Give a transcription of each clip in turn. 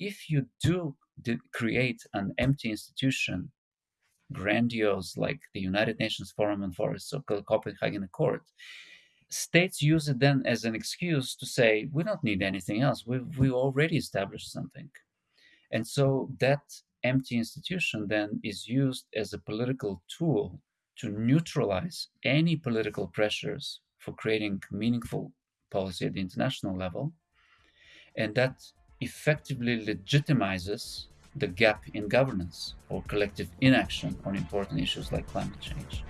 if you do create an empty institution, grandiose like the United Nations Forum on Forests or Copenhagen Accord, states use it then as an excuse to say we don't need anything else. We we already established something, and so that empty institution then is used as a political tool to neutralize any political pressures for creating meaningful policy at the international level. And that effectively legitimizes the gap in governance or collective inaction on important issues like climate change.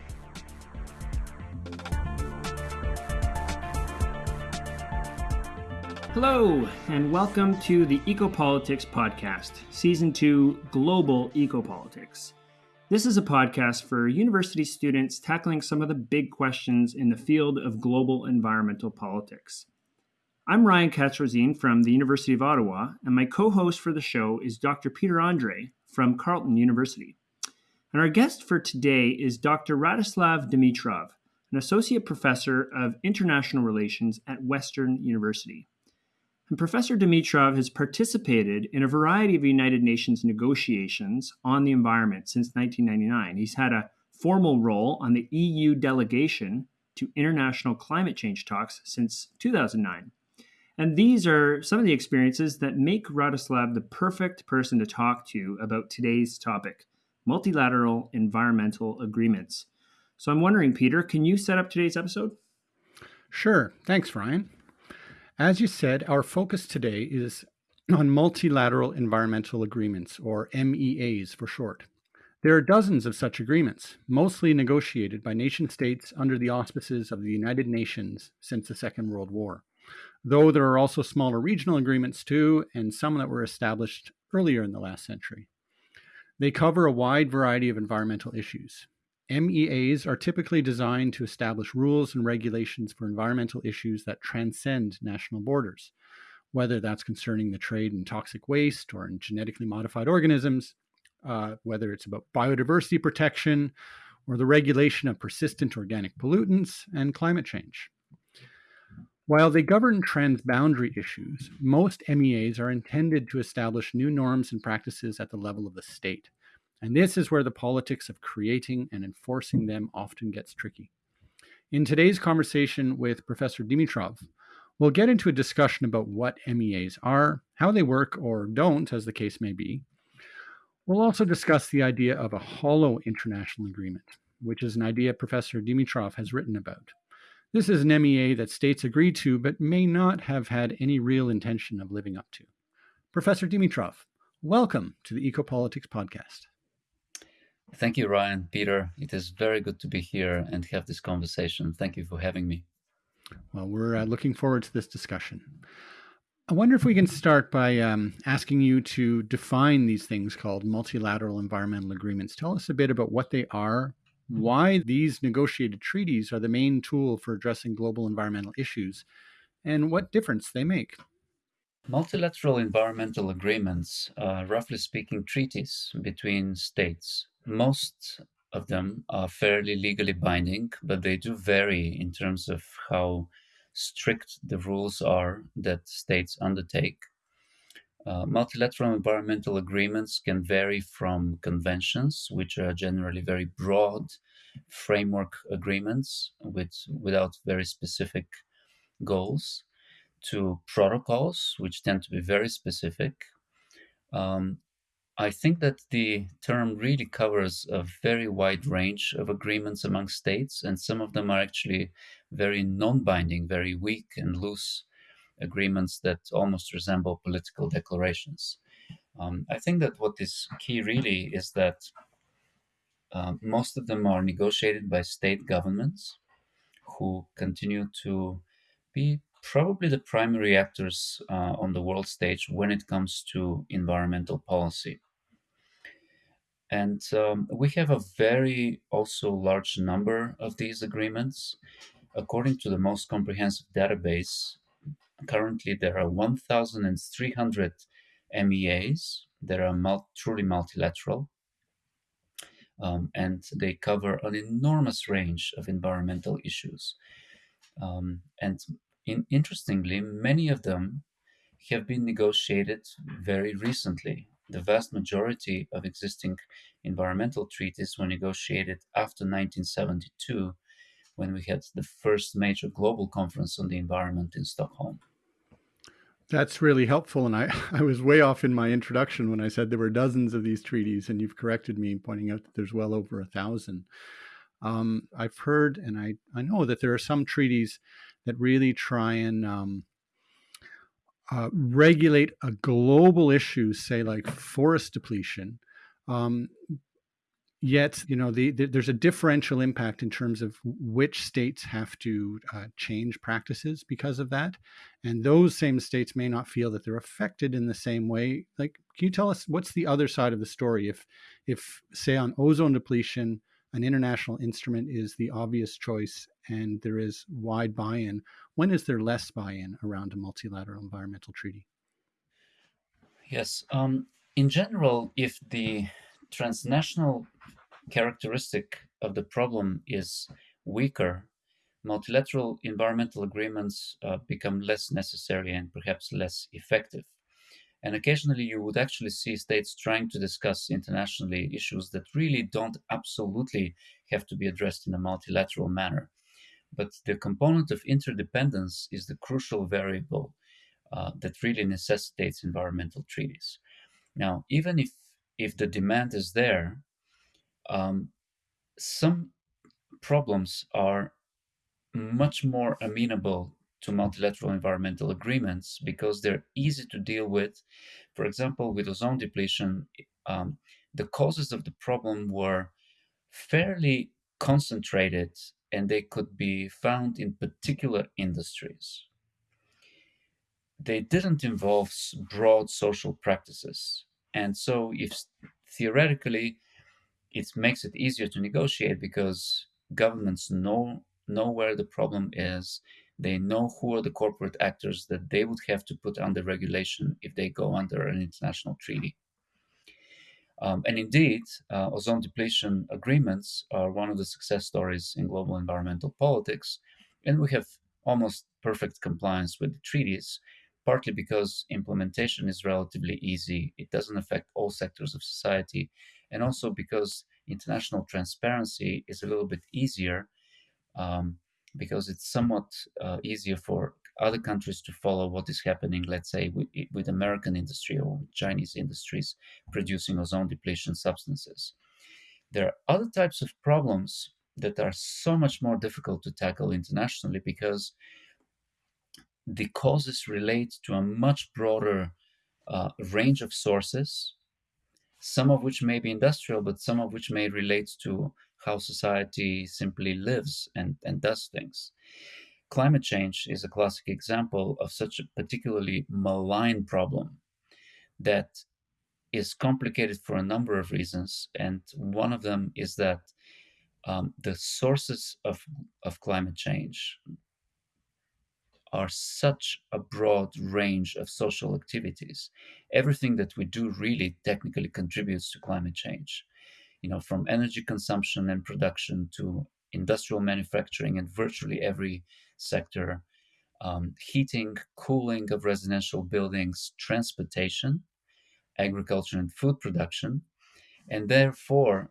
Hello, and welcome to the Ecopolitics Podcast, Season 2 Global Ecopolitics. This is a podcast for university students tackling some of the big questions in the field of global environmental politics. I'm Ryan Katz-Rosene from the University of Ottawa, and my co host for the show is Dr. Peter Andre from Carleton University. And our guest for today is Dr. Radoslav Dimitrov, an associate professor of international relations at Western University. And Professor Dimitrov has participated in a variety of United Nations negotiations on the environment since 1999. He's had a formal role on the EU delegation to international climate change talks since 2009. And these are some of the experiences that make Radoslav the perfect person to talk to about today's topic multilateral environmental agreements. So I'm wondering, Peter, can you set up today's episode? Sure. Thanks, Ryan. As you said, our focus today is on multilateral environmental agreements, or MEAs for short. There are dozens of such agreements, mostly negotiated by nation states under the auspices of the United Nations since the Second World War. Though there are also smaller regional agreements too, and some that were established earlier in the last century. They cover a wide variety of environmental issues. MEAs are typically designed to establish rules and regulations for environmental issues that transcend national borders, whether that's concerning the trade in toxic waste or in genetically modified organisms, uh, whether it's about biodiversity protection or the regulation of persistent organic pollutants and climate change. While they govern transboundary issues, most MEAs are intended to establish new norms and practices at the level of the state and this is where the politics of creating and enforcing them often gets tricky. In today's conversation with Professor Dimitrov, we'll get into a discussion about what MEAs are, how they work or don't, as the case may be. We'll also discuss the idea of a hollow international agreement, which is an idea Professor Dimitrov has written about. This is an MEA that states agree to, but may not have had any real intention of living up to. Professor Dimitrov, welcome to the Ecopolitics Podcast. Thank you, Ryan, Peter. It is very good to be here and have this conversation. Thank you for having me. Well, we're uh, looking forward to this discussion. I wonder if we can start by um, asking you to define these things called multilateral environmental agreements. Tell us a bit about what they are, why these negotiated treaties are the main tool for addressing global environmental issues, and what difference they make. Multilateral environmental agreements are, roughly speaking, treaties between states most of them are fairly legally binding, but they do vary in terms of how strict the rules are that states undertake. Uh, multilateral environmental agreements can vary from conventions, which are generally very broad framework agreements with, without very specific goals, to protocols, which tend to be very specific, um, I think that the term really covers a very wide range of agreements among states, and some of them are actually very non binding, very weak and loose agreements that almost resemble political declarations. Um, I think that what is key really is that uh, most of them are negotiated by state governments who continue to be probably the primary actors uh, on the world stage when it comes to environmental policy. And um, we have a very also large number of these agreements. According to the most comprehensive database, currently there are 1,300 MEAs that are truly multilateral. Um, and they cover an enormous range of environmental issues. Um, and in, interestingly, many of them have been negotiated very recently. The vast majority of existing environmental treaties were negotiated after 1972 when we had the first major global conference on the environment in Stockholm. That's really helpful. And I, I was way off in my introduction when I said there were dozens of these treaties, and you've corrected me, pointing out that there's well over a thousand. Um, I've heard and I, I know that there are some treaties that really try and um, uh, regulate a global issue, say like forest depletion, um, yet you know the, the, there's a differential impact in terms of which states have to uh, change practices because of that. And those same states may not feel that they're affected in the same way. Like can you tell us what's the other side of the story? If if say on ozone depletion an international instrument is the obvious choice and there is wide buy-in when is there less buy-in around a multilateral environmental treaty? Yes um, in general if the transnational characteristic of the problem is weaker, multilateral environmental agreements uh, become less necessary and perhaps less effective. And occasionally, you would actually see states trying to discuss internationally issues that really don't absolutely have to be addressed in a multilateral manner. But the component of interdependence is the crucial variable uh, that really necessitates environmental treaties. Now, even if if the demand is there, um, some problems are much more amenable to multilateral environmental agreements because they're easy to deal with. For example, with ozone depletion, um, the causes of the problem were fairly concentrated and they could be found in particular industries. They didn't involve broad social practices. And so, if theoretically it makes it easier to negotiate because governments know know where the problem is. They know who are the corporate actors that they would have to put under regulation if they go under an international treaty. Um, and indeed, uh, ozone depletion agreements are one of the success stories in global environmental politics. And we have almost perfect compliance with the treaties, partly because implementation is relatively easy. It doesn't affect all sectors of society and also because international transparency is a little bit easier um, because it's somewhat uh, easier for other countries to follow what is happening, let's say, with, with American industry or Chinese industries producing ozone depletion substances. There are other types of problems that are so much more difficult to tackle internationally because the causes relate to a much broader uh, range of sources some of which may be industrial, but some of which may relate to how society simply lives and, and does things. Climate change is a classic example of such a particularly malign problem that is complicated for a number of reasons. And one of them is that um, the sources of, of climate change, are such a broad range of social activities. Everything that we do really technically contributes to climate change. You know, from energy consumption and production to industrial manufacturing and virtually every sector, um, heating, cooling of residential buildings, transportation, agriculture and food production. And therefore,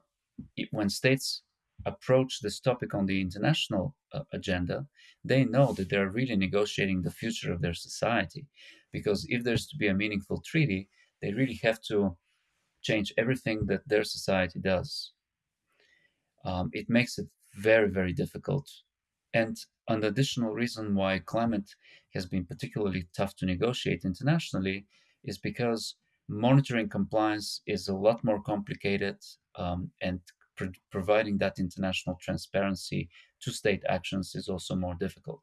it, when states approach this topic on the international uh, agenda, they know that they're really negotiating the future of their society. Because if there's to be a meaningful treaty, they really have to change everything that their society does. Um, it makes it very, very difficult. And an additional reason why climate has been particularly tough to negotiate internationally is because monitoring compliance is a lot more complicated um, and pro- providing that international transparency to state actions is also more difficult.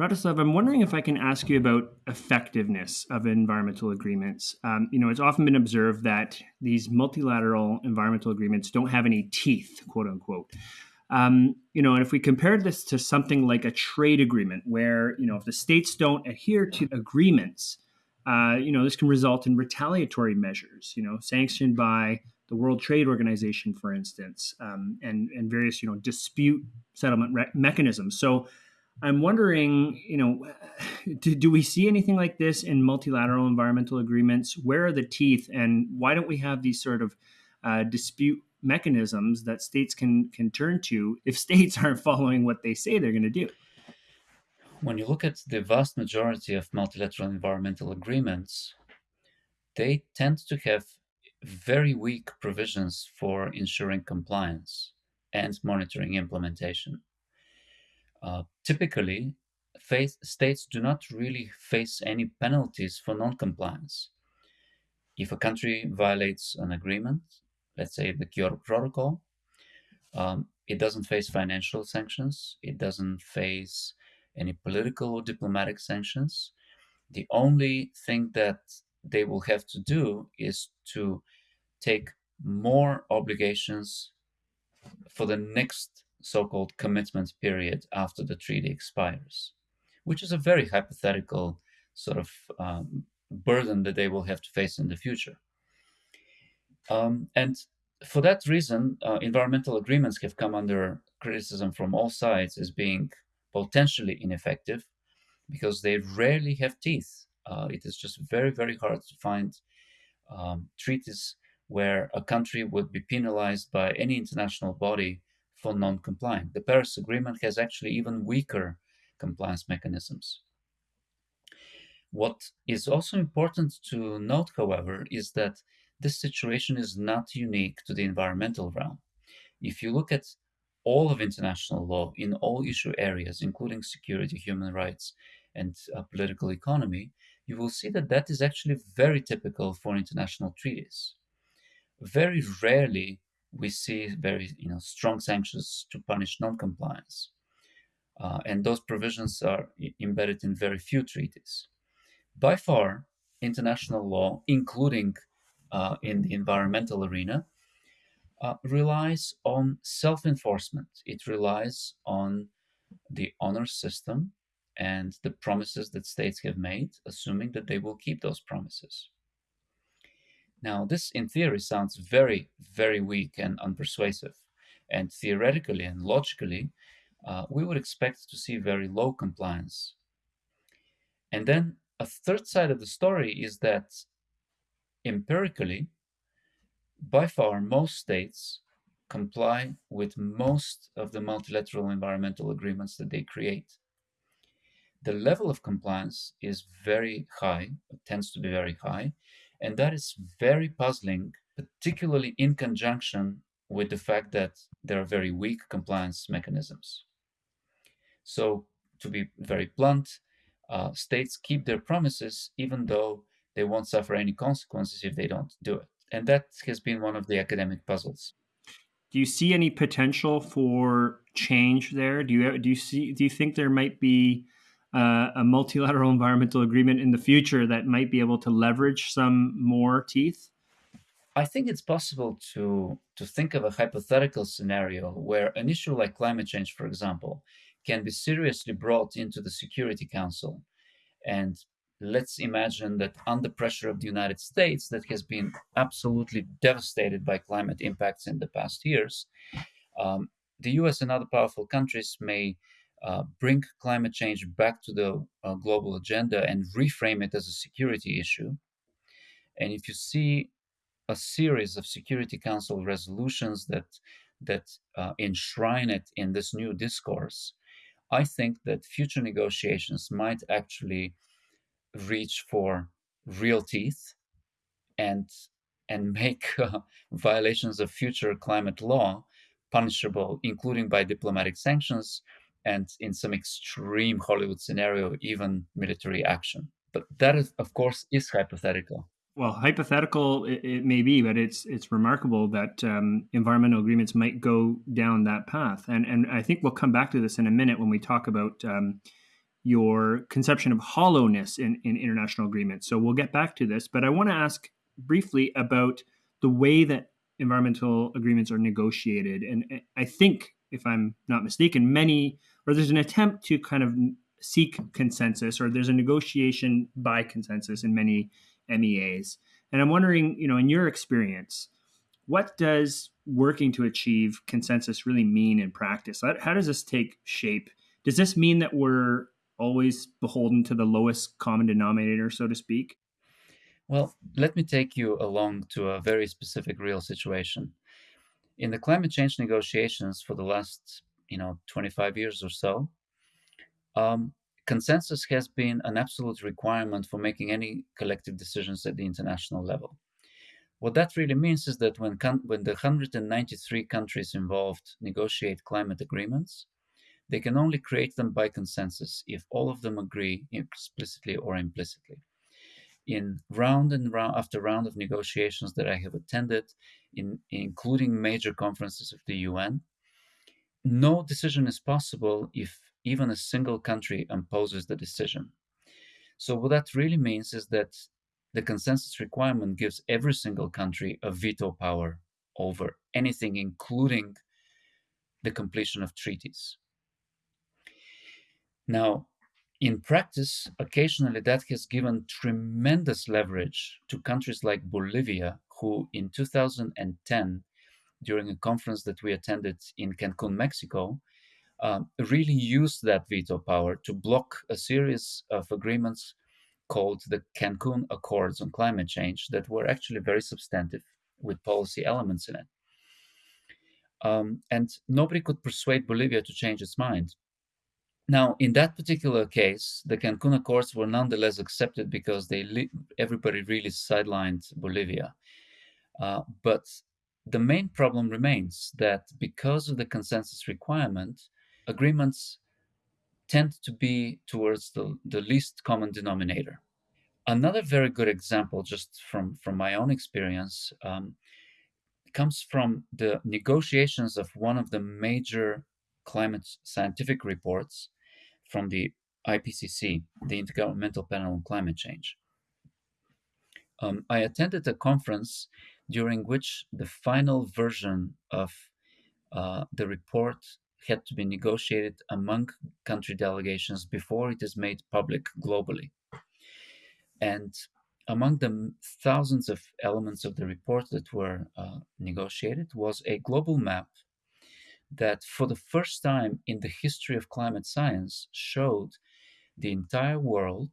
Radoslav, I'm wondering if I can ask you about effectiveness of environmental agreements. Um, you know, it's often been observed that these multilateral environmental agreements don't have any teeth, quote unquote. Um, you know, and if we compare this to something like a trade agreement, where you know, if the states don't adhere to agreements, uh, you know, this can result in retaliatory measures. You know, sanctioned by the World Trade Organization, for instance, um, and and various you know dispute settlement re- mechanisms. So I'm wondering, you know, do, do we see anything like this in multilateral environmental agreements? Where are the teeth, and why don't we have these sort of uh, dispute mechanisms that states can can turn to if states aren't following what they say they're going to do? When you look at the vast majority of multilateral environmental agreements, they tend to have very weak provisions for ensuring compliance and monitoring implementation. Uh, typically, states do not really face any penalties for non-compliance. If a country violates an agreement, let's say the Kyoto Protocol, um, it doesn't face financial sanctions. It doesn't face any political or diplomatic sanctions. The only thing that they will have to do is to take more obligations for the next so-called commitment period after the treaty expires, which is a very hypothetical sort of um, burden that they will have to face in the future. Um, and for that reason, uh, environmental agreements have come under criticism from all sides as being potentially ineffective because they rarely have teeth. Uh, it is just very, very hard to find um, treaties where a country would be penalized by any international body for non-compliant. The Paris Agreement has actually even weaker compliance mechanisms. What is also important to note, however, is that this situation is not unique to the environmental realm. If you look at all of international law in all issue areas, including security, human rights, and uh, political economy, you will see that that is actually very typical for international treaties. Very rarely we see very you know strong sanctions to punish non-compliance, uh, and those provisions are embedded in very few treaties. By far, international law, including uh, in the environmental arena, uh, relies on self-enforcement. It relies on the honor system and the promises that states have made, assuming that they will keep those promises. Now, this in theory sounds very, very weak and unpersuasive. And theoretically and logically, uh, we would expect to see very low compliance. And then a third side of the story is that empirically, by far, most states comply with most of the multilateral environmental agreements that they create. The level of compliance is very high, tends to be very high, and that is very puzzling, particularly in conjunction with the fact that there are very weak compliance mechanisms. So, to be very blunt, uh, states keep their promises even though they won't suffer any consequences if they don't do it. And that has been one of the academic puzzles. Do you see any potential for change there? Do you do you see do you think there might be uh, a multilateral environmental agreement in the future that might be able to leverage some more teeth? I think it's possible to to think of a hypothetical scenario where an issue like climate change, for example, can be seriously brought into the Security Council. And let's imagine that under pressure of the United States, that has been absolutely devastated by climate impacts in the past years, um, the US and other powerful countries may uh, bring climate change back to the uh, global agenda and reframe it as a security issue. And if you see a series of Security Council resolutions that that uh, enshrine it in this new discourse, I think that future negotiations might actually reach for real teeth and and make uh, violations of future climate law punishable, including by diplomatic sanctions and in some extreme Hollywood scenario, even military action. But that is, of course, is hypothetical. Well, hypothetical it, it may be, but it's it's remarkable that um, environmental agreements might go down that path. And and I think we'll come back to this in a minute when we talk about um, your conception of hollowness in, in international agreements. So we'll get back to this, but I want to ask briefly about the way that environmental agreements are negotiated. And I think, if I'm not mistaken, many or there's an attempt to kind of seek consensus, or there's a negotiation by consensus in many MEAs. And I'm wondering, you know, in your experience, what does working to achieve consensus really mean in practice? How, does this take shape Does this mean that we're always beholden to the lowest common denominator, so to speak? Well, let me take you along to a very specific real situation. In the climate change negotiations for the last, you know, 25 years or so, um, consensus has been an absolute requirement for making any collective decisions at the international level. What that really means is that when, when the 193 countries involved negotiate climate agreements, they can only create them by consensus if all of them agree explicitly or implicitly. In round and round after round of negotiations that I have attended, in, including major conferences of the UN, no decision is possible if even a single country opposes the decision. So, what that really means is that the consensus requirement gives every single country a veto power over anything, including the completion of treaties. Now, in practice, occasionally that has given tremendous leverage to countries like Bolivia, who in 2010, during a conference that we attended in Cancun, Mexico, um, really used that veto power to block a series of agreements called the Cancun Accords on Climate Change that were actually very substantive with policy elements in it. Um, and nobody could persuade Bolivia to change its mind. Now, in that particular case, the Cancun Accords were nonetheless accepted because they everybody really sidelined Bolivia. Uh, but the main problem remains that because of the consensus requirement, agreements tend to be towards the, the least common denominator. Another very good example, just from, from my own experience, um, comes from the negotiations of one of the major climate scientific reports from the IPCC, the Intergovernmental Panel on Climate Change. Um, I attended a conference during which the final version of uh, the report had to be negotiated among country delegations before it is made public globally. And among the thousands of elements of the report that were uh, negotiated was a global map that, for the first time in the history of climate science, showed the entire world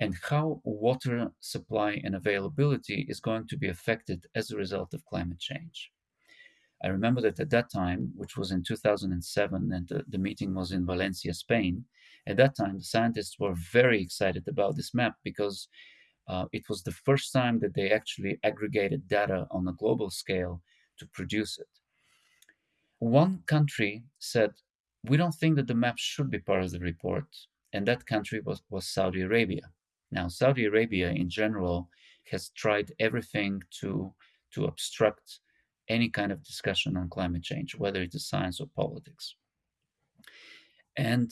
and how water supply and availability is going to be affected as a result of climate change. I remember that at that time, which was in 2007, and the, the meeting was in Valencia, Spain, at that time, the scientists were very excited about this map because uh, it was the first time that they actually aggregated data on a global scale to produce it. One country said, We don't think that the map should be part of the report, and that country was, was Saudi Arabia. Now, Saudi Arabia in general has tried everything to, to obstruct any kind of discussion on climate change, whether it is science or politics. And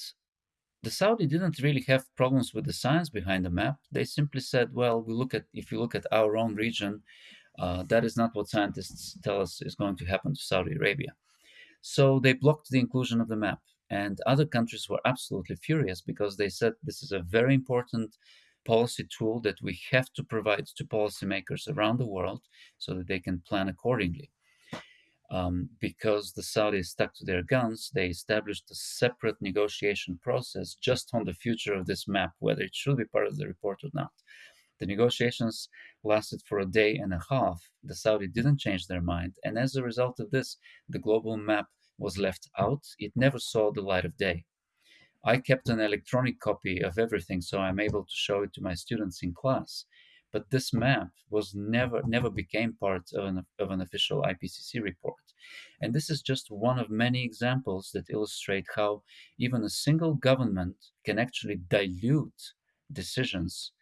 the Saudi didn't really have problems with the science behind the map. They simply said, well, we look at if you look at our own region, uh, that is not what scientists tell us is going to happen to Saudi Arabia. So they blocked the inclusion of the map. And other countries were absolutely furious because they said this is a very important policy tool that we have to provide to policymakers around the world so that they can plan accordingly. Um, because the Saudis stuck to their guns, they established a separate negotiation process just on the future of this map, whether it should be part of the report or not. The negotiations lasted for a day and a half. The Saudi didn't change their mind, and as a result of this, the global map was left out. It never saw the light of day. I kept an electronic copy of everything, so I'm able to show it to my students in class but this map was never never became part of an, of an official IPCC report. And this is just one of many examples that illustrate how even a single government can actually dilute decisions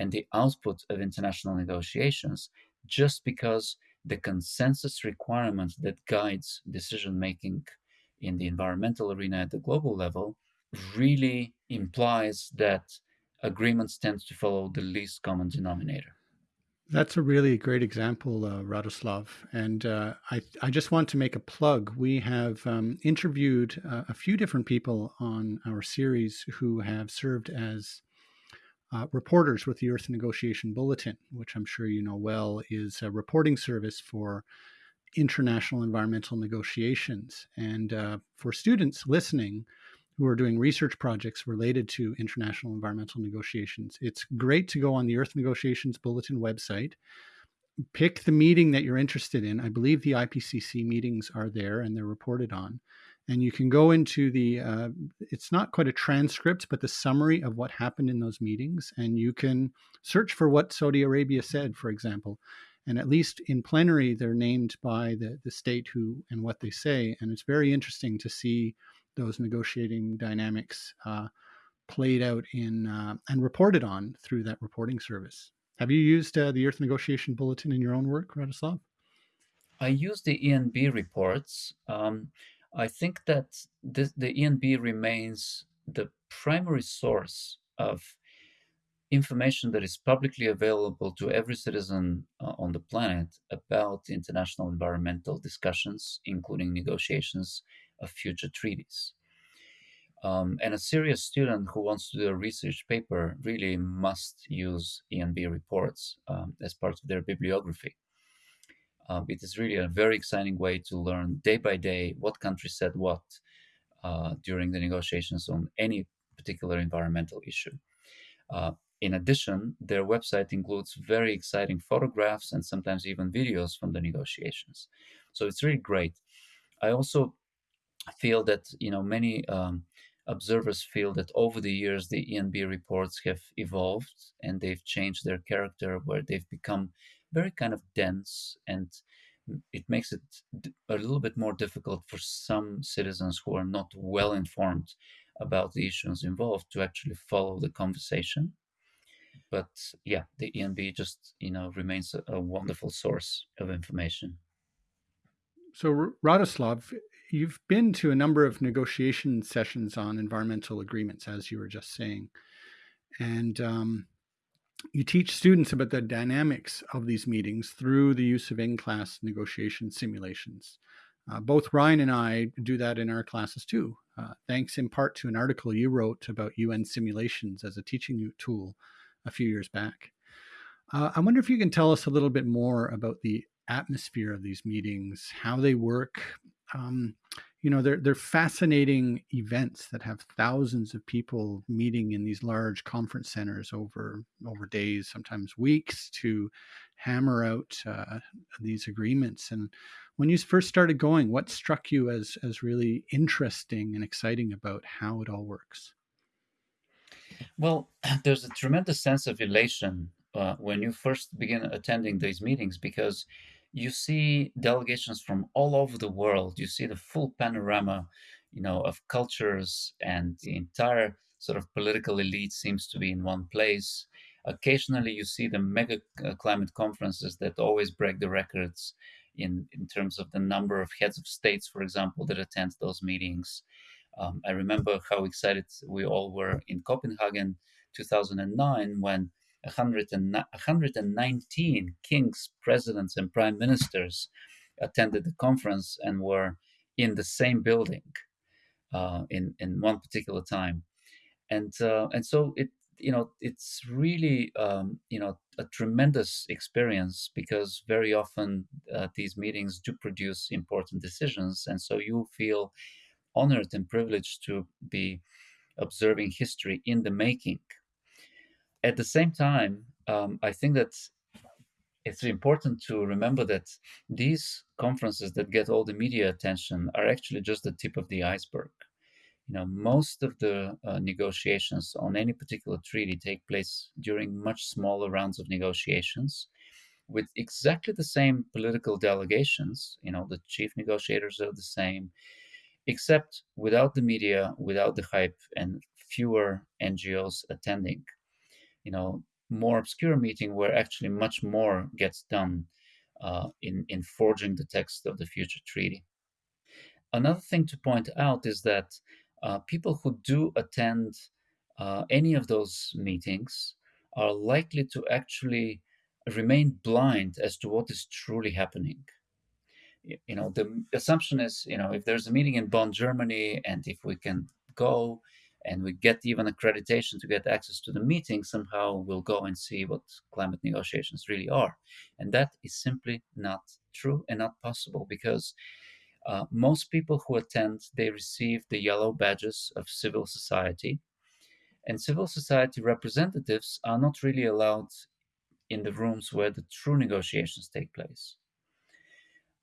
and the output of international negotiations just because the consensus requirement that guides decision making in the environmental arena at the global level really implies that agreements tend to follow the least common denominator. That's a really great example, uh, Radoslav. And uh, I, I just want to make a plug. We have um, interviewed uh, a few different people on our series who have served as uh, reporters with the Earth Negotiation Bulletin, which I'm sure you know well is a reporting service for international environmental negotiations. And uh, for students listening, who are doing research projects related to international environmental negotiations. It's great to go on the Earth Negotiations Bulletin website, pick the meeting that you're interested in. I believe the IPCC meetings are there and they're reported on. And you can go into the, uh, it's not quite a transcript, but the summary of what happened in those meetings. And you can search for what Saudi Arabia said, for example. And at least in plenary, they're named by the, the state who and what they say. And it's very interesting to see those negotiating dynamics uh, played out in uh, and reported on through that reporting service. Have you used uh, the Earth Negotiation Bulletin in your own work, Radoslav? I use the ENB reports. Um, I think that this, the ENB remains the primary source of information that is publicly available to every citizen uh, on the planet about international environmental discussions, including negotiations of future treaties. Um, and a serious student who wants to do a research paper really must use ENB reports um, as part of their bibliography. Um, it is really a very exciting way to learn day by day what country said what uh, during the negotiations on any particular environmental issue. Uh, in addition, their website includes very exciting photographs and sometimes even videos from the negotiations. So it's really great. I also feel that you know many um, observers feel that over the years the ENB reports have evolved and they've changed their character, where they've become very kind of dense and it makes it a little bit more difficult for some citizens who are not well informed about the issues involved to actually follow the conversation. But yeah, the ENB just you know remains a, a wonderful source of information. So, Radoslav, you've been to a number of negotiation sessions on environmental agreements, as you were just saying, and um, you teach students about the dynamics of these meetings through the use of in-class negotiation simulations. Uh, both Ryan and I do that in our classes too, uh, thanks in part to an article you wrote about UN simulations as a teaching tool a few years back. Uh, I wonder if you can tell us a little bit more about the atmosphere of these meetings, how they work, um, you know they're they're fascinating events that have thousands of people meeting in these large conference centers over over days sometimes weeks to hammer out uh, these agreements. And when you first started going what struck you as as really interesting and exciting about how it all works? Well there's a tremendous sense of elation uh, when you first begin attending these meetings because you see delegations from all over the world. You see the full panorama, you know, of cultures, and the entire sort of political elite seems to be in one place. Occasionally, you see the mega uh, climate conferences that always break the records in, in terms of the number of heads of states, for example, that attend those meetings. Um, I remember how excited we all were in Copenhagen 2009 when 119 kings, presidents, and prime ministers attended the conference and were in the same building uh, in in one particular time, and uh, and so it you know it's really um, you know a tremendous experience because very often uh, these meetings do produce important decisions, and so you feel honored and privileged to be observing history in the making at the same time, um, I think that it's important to remember that these conferences that get all the media attention are actually just the tip of the iceberg. You know, most of the uh, negotiations on any particular treaty take place during much smaller rounds of negotiations with exactly the same political delegations. You know, the chief negotiators are the same, except without the media, without the hype, and fewer NGOs attending you know more obscure meeting where actually much more gets done uh, in in forging the text of the future treaty. Another thing to point out is that uh, people who do attend uh, any of those meetings are likely to actually remain blind as to what is truly happening. You know, the assumption is, you know, if there's a meeting in Bonn, Germany, and if we can go and we get even accreditation to get access to the meeting, somehow we'll go and see what climate negotiations really are. And that is simply not true and not possible because Uh, most people who attend, they receive the yellow badges of civil society. And civil society representatives are not really allowed in the rooms where the true negotiations take place.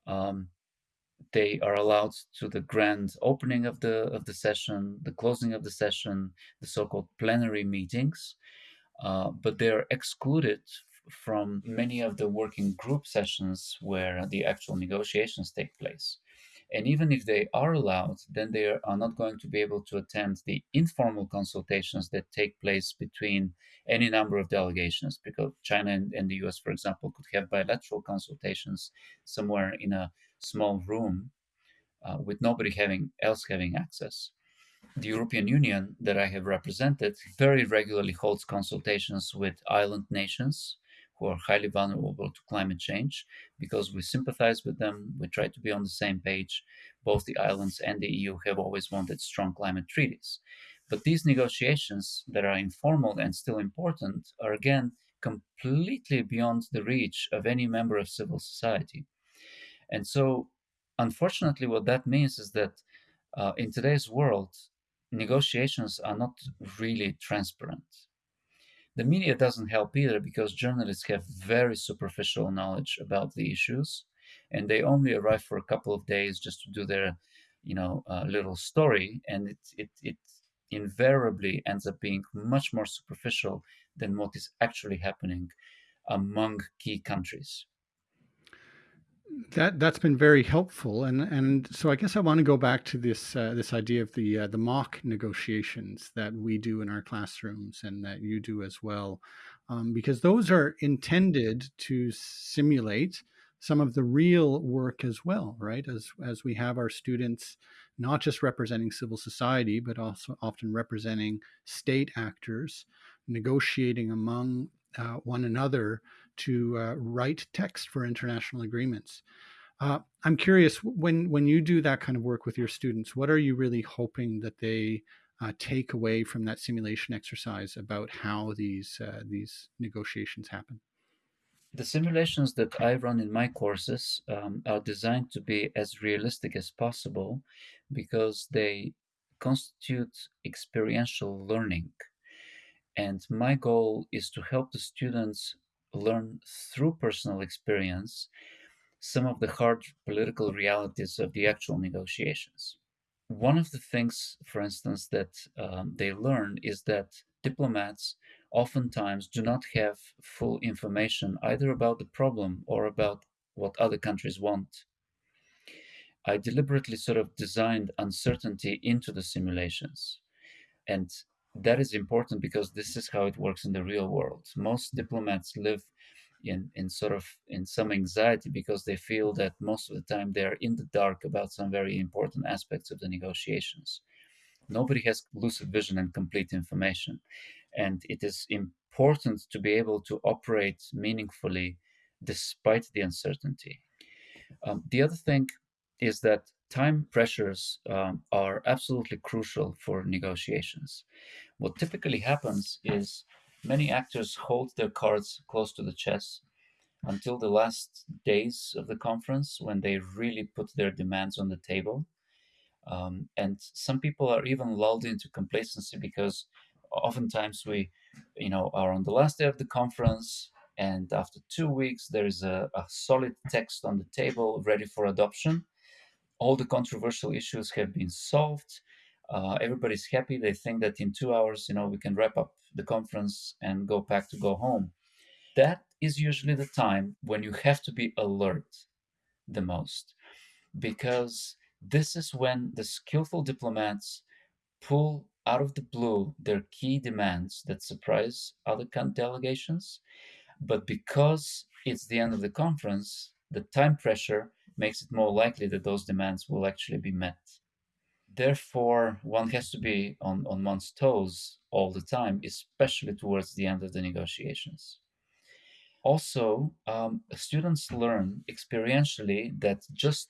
Um, they are allowed to the grand opening of the of the session, the closing of the session, the so-called plenary meetings, uh, but they are excluded from many of the working group sessions where the actual negotiations take place. And even if they are allowed, then they are not going to be able to attend the informal consultations that take place between any number of delegations, because China and, the US, for example, could have bilateral consultations somewhere in a small room uh, with nobody having else having access. The European Union that I have represented very regularly holds consultations with island nations who are highly vulnerable to climate change because we sympathize with them. We try to be on the same page. Both the islands and the EU have always wanted strong climate treaties. But these negotiations that are informal and still important are again completely beyond the reach of any member of civil society. And so, unfortunately, what that means is that uh, in today's world, negotiations are not really transparent the media doesn't help either because journalists have very superficial knowledge about the issues and they only arrive for a couple of days just to do their you know uh, little story and it, it it invariably ends up being much more superficial than what is actually happening among key countries that that's been very helpful, and and so I guess I want to go back to this uh, this idea of the uh, the mock negotiations that we do in our classrooms and that you do as well, um, because those are intended to simulate some of the real work as well, right? As as we have our students not just representing civil society, but also often representing state actors, negotiating among uh, one another to uh, write text for international agreements. Uh, I'm curious when when you do that kind of work with your students, what are you really hoping that they uh, take away from that simulation exercise about how these uh, these negotiations happen? The simulations that I run in my courses um, are designed to be as realistic as possible because they constitute experiential learning. And my goal is to help the students learn through personal experience some of the hard political realities of the actual negotiations. One of the things, for instance, that um, they learn is that diplomats oftentimes do not have full information either about the problem or about what other countries want. I deliberately sort of designed uncertainty into the simulations. And that is important because this is how it works in the real world. Most diplomats live in, in sort of in some anxiety because they feel that most of the time they are in the dark about some very important aspects of the negotiations. Nobody has lucid vision and complete information. And it is important to be able to operate meaningfully despite the uncertainty. Um, the other thing is that time pressures um, are absolutely crucial for negotiations. What typically happens is many actors hold their cards close to the chest until the last days of the conference when they really put their demands on the table. Um, and some people are even lulled into complacency because oftentimes we, you know, are on the last day of the conference, and after two weeks there is a, a solid text on the table ready for adoption. All the controversial issues have been solved uh, everybody's happy. They think that in two hours, you know, we can wrap up the conference and go back to go home. That is usually the time when you have to be alert the most, because this is when the skillful diplomats pull out of the blue their key demands that surprise other delegations. But because it's the end of the conference, the time pressure makes it more likely that those demands will actually be met therefore one has to be on, on one's toes all the time especially towards the end of the negotiations. Also um, students learn experientially that just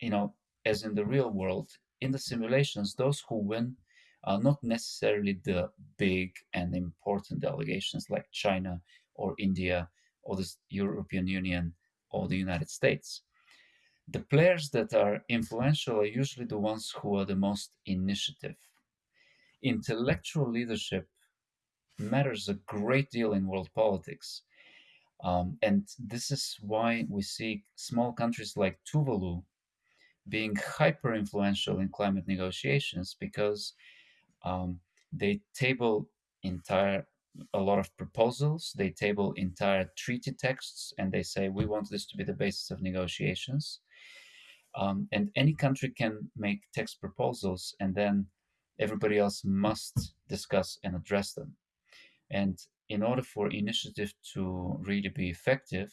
you know as in the real world in the simulations those who win are not necessarily the big and important delegations like china or india or the european union or the united states the players that are influential are usually the ones who are the most initiative. Intellectual leadership matters a great deal in world politics. Um, and this is why we see small countries like Tuvalu being hyper influential in climate negotiations because um, they table entire a lot of proposals they table entire treaty texts and they say we want this to be the basis of negotiations um, and any country can make text proposals and then everybody else must discuss and address them. And in order for initiative to really be effective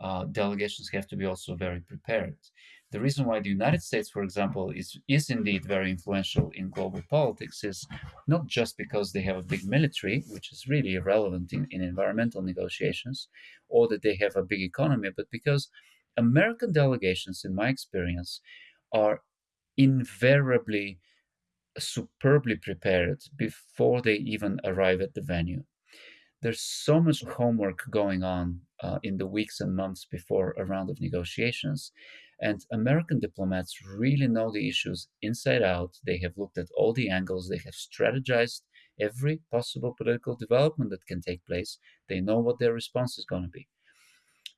uh, delegations have to be also very prepared. The reason why the United States, for example, is is indeed very influential in global politics is not just because they have a big military, which is really irrelevant in, in environmental negotiations, or that they have a big economy, but because American delegations, in my experience, are invariably superbly prepared before they even arrive at the venue. There's so much homework going on uh, in the weeks and months before a round of negotiations and American diplomats really know the issues inside out. They have looked at all the angles, they have strategized every possible political development that can take place. They know what their response is going to be.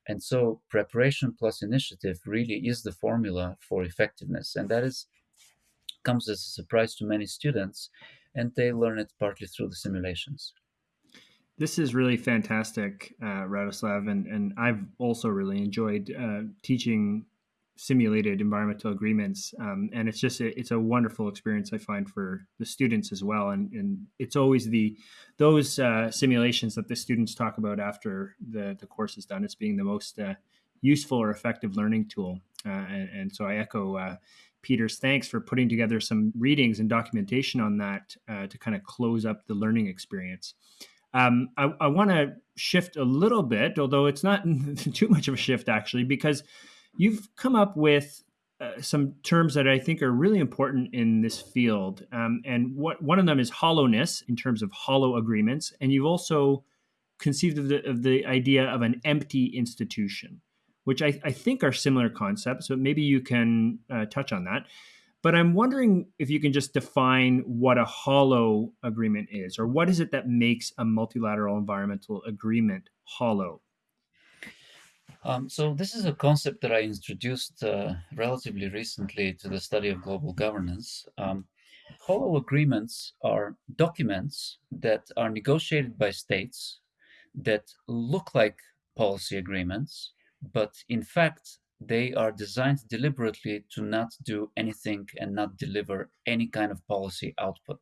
And so, preparation plus initiative really is the formula for effectiveness. And that is comes as a surprise to many students, and they learn it partly through the simulations. This is really fantastic, uh, Radoslav, and, and I've also really enjoyed uh, teaching simulated environmental agreements um, and it's just a, it's a wonderful experience i find for the students as well and, and it's always the those uh, simulations that the students talk about after the, the course is done as being the most uh, useful or effective learning tool. Uh, and, and, so i echo uh, peter's thanks for putting together some readings and documentation on that uh, to kind of close up the learning experience. Um, I, I want to shift a little bit, although it's not too much of a shift actually, because You've come up with uh, some terms that I think are really important in this field, um, and what one of them is hollowness in terms of hollow agreements, and you've also conceived of the, of the idea of an empty institution, which I, I think are similar concepts. So maybe you can uh, touch on that. But I'm wondering if you can just define what a hollow agreement is, or what is it that makes a multilateral environmental agreement hollow? Um, so this is a concept that I introduced uh, relatively recently to the study of global governance. Um, hollow agreements are documents that are negotiated by states that look like policy agreements, but in fact, they are designed deliberately to not do anything and not deliver any kind of policy output.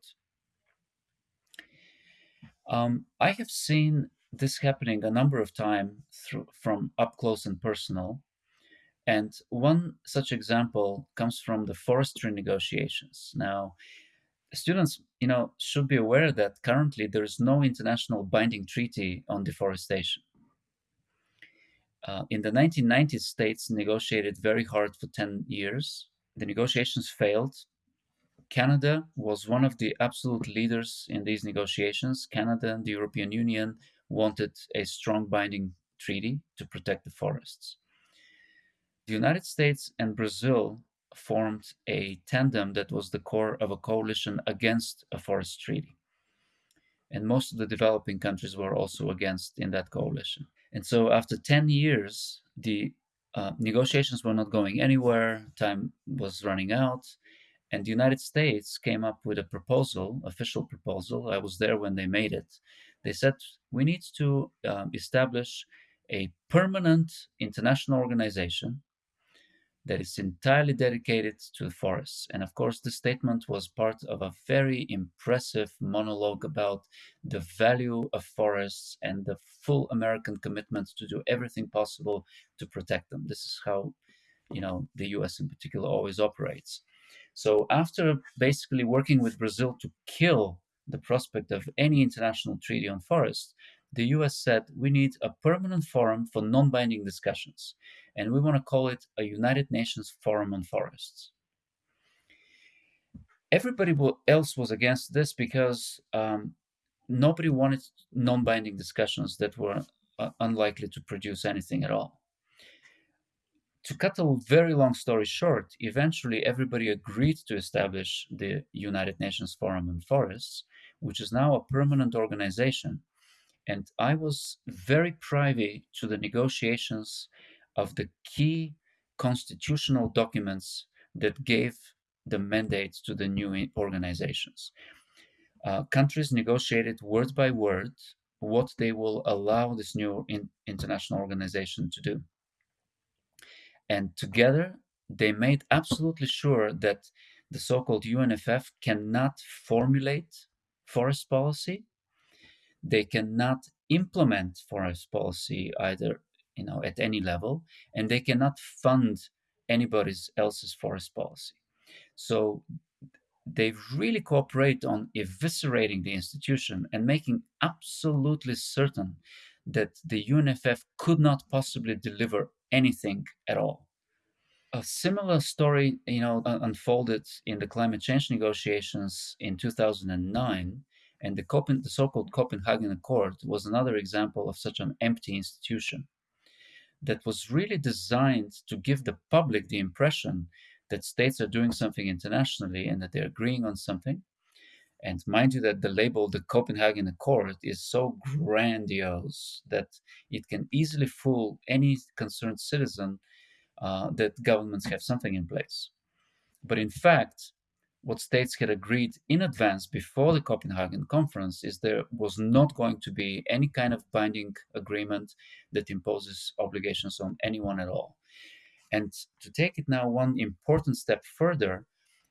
Um, I have seen this happening a number of times from up close and personal. And one such example comes from the forestry negotiations. Now, students, you know, should be aware that currently there is no international binding treaty on deforestation. Uh, in the 1990s, states negotiated very hard for 10 years. The negotiations failed. Canada was one of the absolute leaders in these negotiations. Canada and the European Union wanted a strong binding treaty to protect the forests. The United States and Brazil formed a tandem that was the core of a coalition against a forest treaty. And most of the developing countries were also against in that coalition. And so after 10 years, the uh, negotiations were not going anywhere, time was running out, and the United States came up with a proposal, official proposal. I was there when they made it, they said we need to um, establish a permanent international organization that is entirely dedicated to the forests. And of course, the statement was part of a very impressive monologue about the value of forests and the full American commitment to do everything possible to protect them. This is how, you know, the US in particular always operates. So after basically working with Brazil to kill the prospect of any international treaty on forests, the US said we need a permanent forum for non binding discussions, and we want to call it a United Nations Forum on Forests. Everybody else was against this because um, nobody wanted non binding discussions that were uh, unlikely to produce anything at all. To cut a very long story short, eventually everybody agreed to establish the United Nations Forum on Forests, which is now a permanent organization. And I was very privy to the negotiations of the key constitutional documents that gave the mandate to the new organizations. Uh, countries negotiated word by word what they will allow this new in international organization to do. And together, they made absolutely sure that the so called UNFF cannot formulate forest policy. They cannot implement forest policy either you know at any level and they cannot fund anybody else's forest policy so they really cooperate on eviscerating the institution and making absolutely certain that the UNFF could not possibly deliver anything at all. A similar story, you know, unfolded in the climate change negotiations in 2009, and the, Copen- the so-called Copenhagen Accord was another example of such an empty institution that was really designed to give the public the impression that states are doing something internationally and that they're agreeing on something. And mind you, that the label the Copenhagen Accord is so grandiose that it can easily fool any concerned citizen uh, that governments have something in place. But in fact, what states had agreed in advance before the Copenhagen conference is there was not going to be any kind of binding agreement that imposes obligations on anyone at all. And to take it now one important step further,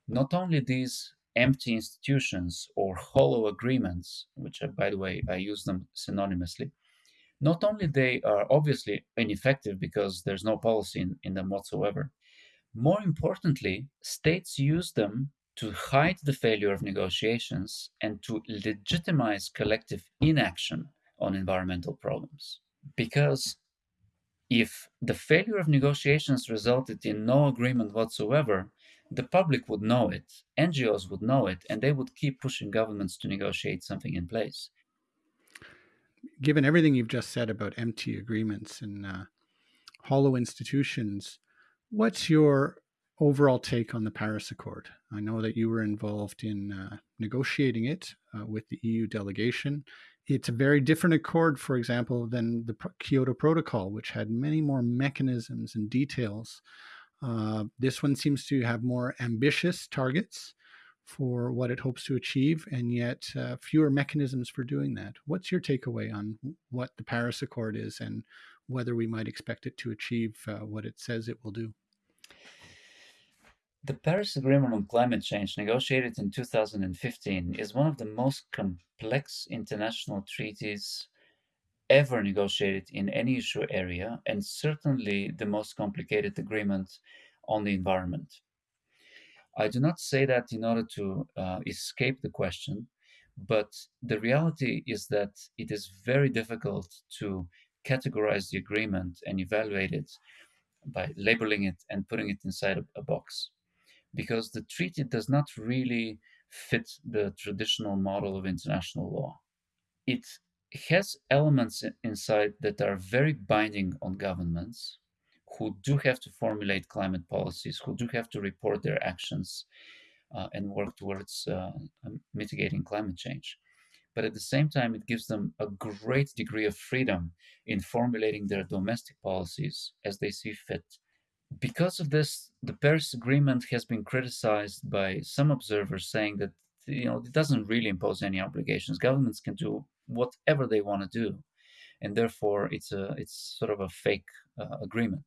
not only these empty institutions or hollow agreements, which are, by the way, I use them synonymously, not only they are obviously ineffective because there's no policy in, in them whatsoever, more importantly, states use them to hide the failure of negotiations and to legitimize collective inaction on environmental problems. Because if the failure of negotiations resulted in no agreement whatsoever, the public would know it, NGOs would know it, and they would keep pushing governments to negotiate something in place. Given everything you've just said about empty agreements and uh, hollow institutions, what's your overall take on the Paris Accord? I know that you were involved in uh, negotiating it uh, with the EU delegation. It's a very different accord, for example, than the Kyoto Protocol, which had many more mechanisms and details. Uh, this one seems to have more ambitious targets for what it hopes to achieve, and yet uh, fewer mechanisms for doing that. What's your takeaway on what the Paris Accord is and whether we might expect it to achieve uh, what it says it will do? The Paris Agreement on Climate Change, negotiated in 2015, is one of the most complex international treaties ever negotiated in any issue area, and certainly the most complicated agreement on the environment. I do not say that in order to uh, escape the question, but the reality is that it is very difficult to categorize the agreement and evaluate it by labeling it and putting it inside a, a box because the treaty does not really fit the traditional model of international law. It has elements inside that are very binding on governments who do have to formulate climate policies, who do have to report their actions uh, and work towards uh, mitigating climate change. But at the same time, it gives them a great degree of freedom in formulating their domestic policies as they see fit because of this, the Paris Agreement has been criticized by some observers, saying that you know it doesn't really impose any obligations. Governments can do whatever they want to do, and therefore it's a it's sort of a fake uh, agreement.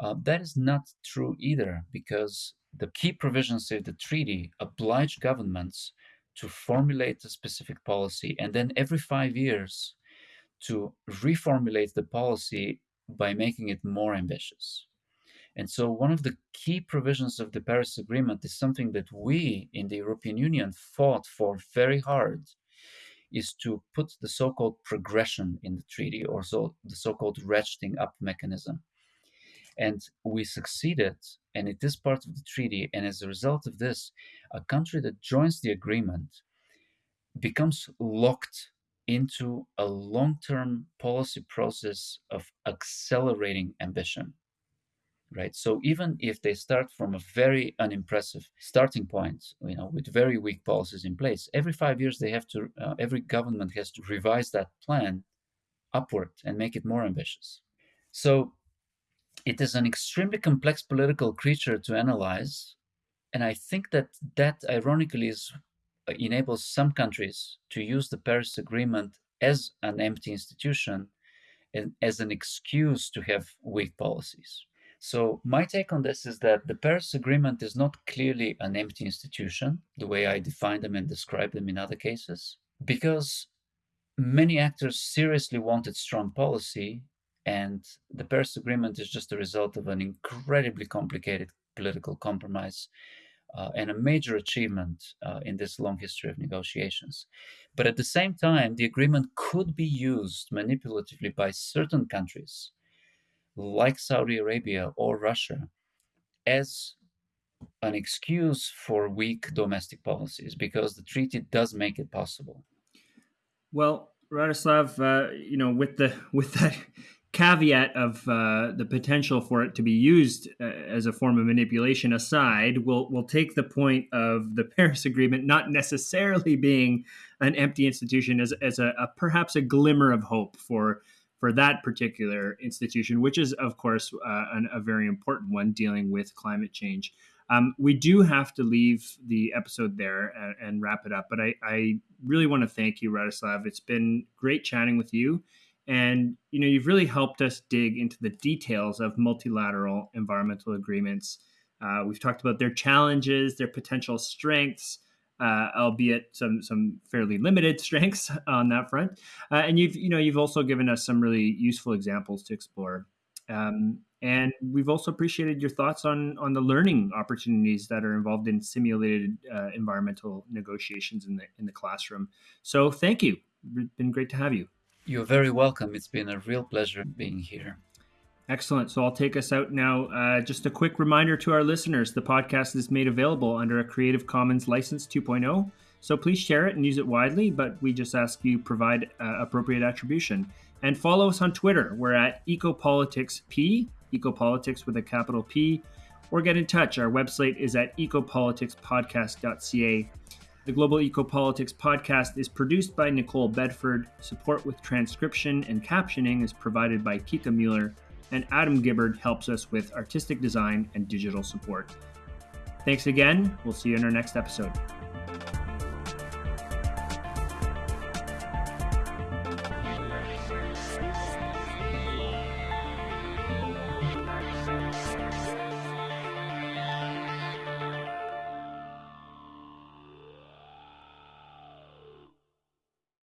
Uh, that is not true either, because the key provisions of the treaty oblige governments to formulate a specific policy, and then every five years to reformulate the policy by making it more ambitious. And so, one of the key provisions of the Paris Agreement is something that we in the European Union fought for very hard is to put the so called progression in the treaty or so the so called ratcheting up mechanism. And we succeeded, and it is part of the treaty. And as a result of this, a country that joins the agreement becomes locked into a long term policy process of accelerating ambition right? So even if they start from a very unimpressive starting point, you know, with very weak policies in place, every five years they have to, uh, every government has to revise that plan upward and make it more ambitious. So it is an extremely complex political creature to analyze, and I think that that ironically is uh, enables some countries to use the Paris Agreement as an empty institution and as an excuse to have weak policies. So, my take on this is that the Paris Agreement is not clearly an empty institution, the way I define them and describe them in other cases, because many actors seriously wanted strong policy, and the Paris Agreement is just a result of an incredibly complicated political compromise uh, and a major achievement uh, in this long history of negotiations. But at the same time, the agreement could be used manipulatively by certain countries like Saudi Arabia or Russia as an excuse for weak domestic policies because the treaty does make it possible. Well, Radoslav, uh, you know, with the with that caveat of uh, the potential for it to be used uh, as a form of manipulation aside, we'll we'll take the point of the Paris Agreement not necessarily being an empty institution as as a, a perhaps a glimmer of hope for for that particular institution, which is, of course, uh, an, a very important one dealing with climate change. Um, we do have to leave the episode there and, and wrap it up, but I, I really want to thank you, Radoslav. It's been great chatting with you. And you know, you've really helped us dig into the details of multilateral environmental agreements. Uh, we've talked about their challenges, their potential strengths, uh, albeit some some fairly limited strengths on that front. Uh, and you've you know you've also given us some really useful examples to explore. Um, and we've also appreciated your thoughts on on the learning opportunities that are involved in simulated uh, environmental negotiations in the in the classroom. So thank you. It's been great to have you. You're very welcome. It's been a real pleasure being here. Excellent. So I'll take us out now. Uh, just a quick reminder to our listeners the podcast is made available under a Creative Commons License 2.0. So please share it and use it widely, but we just ask you provide uh, appropriate attribution. And follow us on Twitter. We're at EcopoliticsP, Ecopolitics with a capital P, or get in touch. Our website is at ecopoliticspodcast.ca. The Global Ecopolitics podcast is produced by Nicole Bedford. Support with transcription and captioning is provided by Kika Mueller and Adam Gibbard helps us with artistic design and digital support. Thanks again. We'll see you in our next episode.